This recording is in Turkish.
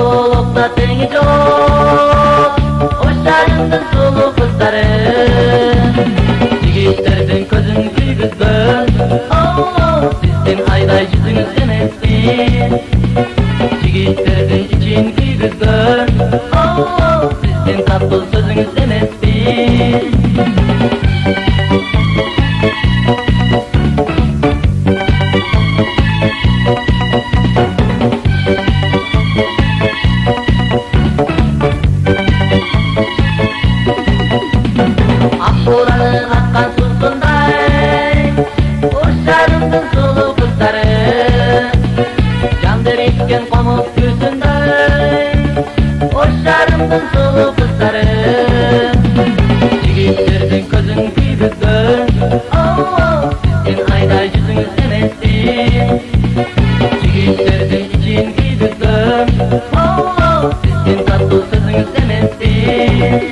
Sululukta teni çok Hoşlarımdın sulu kızları. Yigitlerden güygüzgün Oh, sizden ayday yüzünüz emessin Yigitlerden için Oh, sizden tatlı sözünüz emessin Uşarımdın sulu kızları. Candır itken pamuk yüzünday Uşarımdın sulu kızları. Yigitlerden közün büyüdün Oh, sizden ayda yüzünüz emessin Yigitlerden için büyüdün Oh, sizden tatlı sözünüz emessin